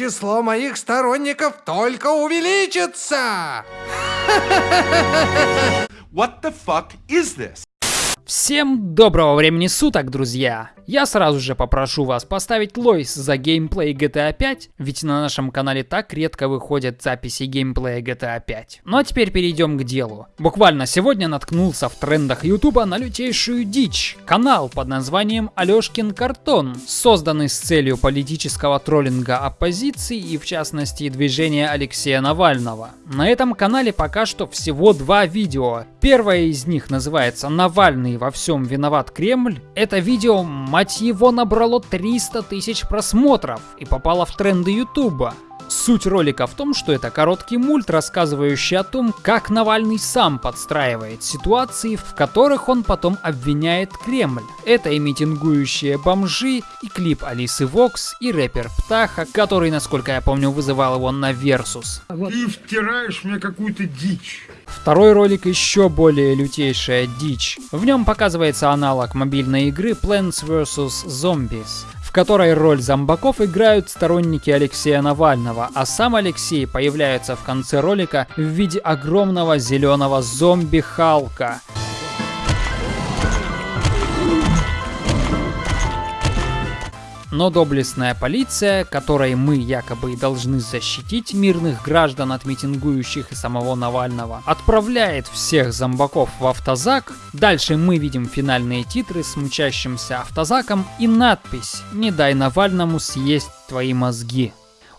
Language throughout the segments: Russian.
число моих сторонников только увеличится! What the fuck is this? Всем доброго времени суток, друзья! Я сразу же попрошу вас поставить лойс за геймплей GTA 5, ведь на нашем канале так редко выходят записи геймплея GTA 5. Ну а теперь перейдем к делу. Буквально сегодня наткнулся в трендах ютуба на лютейшую дичь. Канал под названием Алешкин Картон, созданный с целью политического троллинга оппозиции и в частности движения Алексея Навального. На этом канале пока что всего два видео. Первое из них называется «Навальный во всем виноват Кремль». Это видео Мать его набрало 300 тысяч просмотров и попало в тренды Ютуба. Суть ролика в том, что это короткий мульт, рассказывающий о том, как Навальный сам подстраивает ситуации, в которых он потом обвиняет Кремль. Это и митингующие бомжи, и клип Алисы Вокс, и рэпер Птаха, который, насколько я помню, вызывал его на Версус. Ты втираешь мне какую-то дичь. Второй ролик еще более лютейшая дичь. В нем показывается аналог мобильной игры Plants vs. Zombies, в которой роль зомбаков играют сторонники Алексея Навального, а сам Алексей появляется в конце ролика в виде огромного зеленого зомби-халка. Но доблестная полиция, которой мы якобы должны защитить мирных граждан от митингующих и самого Навального, отправляет всех зомбаков в автозак. Дальше мы видим финальные титры с мчащимся автозаком и надпись «Не дай Навальному съесть твои мозги».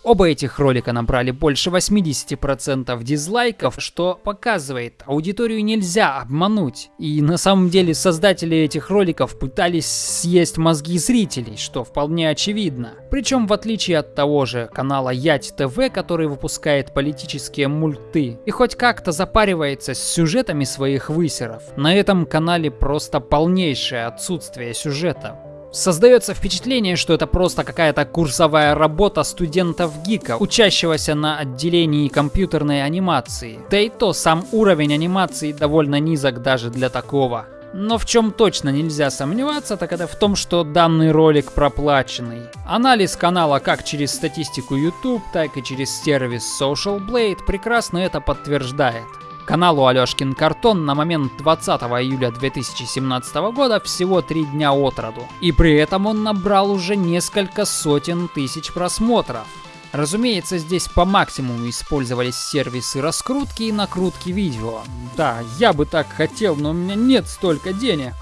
Оба этих ролика набрали больше 80% дизлайков, что показывает, аудиторию нельзя обмануть. И на самом деле создатели этих роликов пытались съесть мозги зрителей, что вполне очевидно. Причем в отличие от того же канала Ять ТВ, который выпускает политические мульты и хоть как-то запаривается с сюжетами своих высеров, на этом канале просто полнейшее отсутствие сюжета. Создается впечатление, что это просто какая-то курсовая работа студентов ГИКа, учащегося на отделении компьютерной анимации. Да и то сам уровень анимации довольно низок даже для такого. Но в чем точно нельзя сомневаться, так это в том, что данный ролик проплаченный. Анализ канала как через статистику YouTube, так и через сервис Social Blade прекрасно это подтверждает. Каналу Алешкин Картон на момент 20 июля 2017 года всего 3 дня от роду. И при этом он набрал уже несколько сотен тысяч просмотров. Разумеется, здесь по максимуму использовались сервисы раскрутки и накрутки видео. Да, я бы так хотел, но у меня нет столько денег.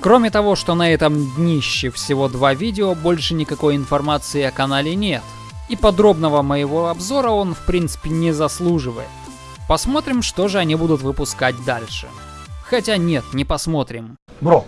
Кроме того, что на этом днище всего два видео, больше никакой информации о канале нет. И подробного моего обзора он в принципе не заслуживает. Посмотрим, что же они будут выпускать дальше. Хотя нет, не посмотрим. Бро,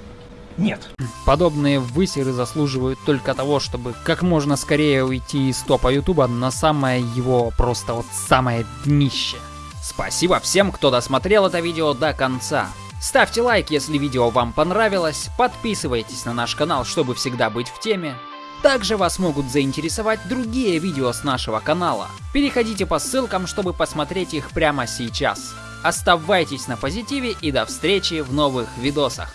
нет. Подобные высеры заслуживают только того, чтобы как можно скорее уйти из топа ютуба на самое его просто вот самое днище. Спасибо всем, кто досмотрел это видео до конца. Ставьте лайк, если видео вам понравилось, подписывайтесь на наш канал, чтобы всегда быть в теме. Также вас могут заинтересовать другие видео с нашего канала. Переходите по ссылкам, чтобы посмотреть их прямо сейчас. Оставайтесь на позитиве и до встречи в новых видосах.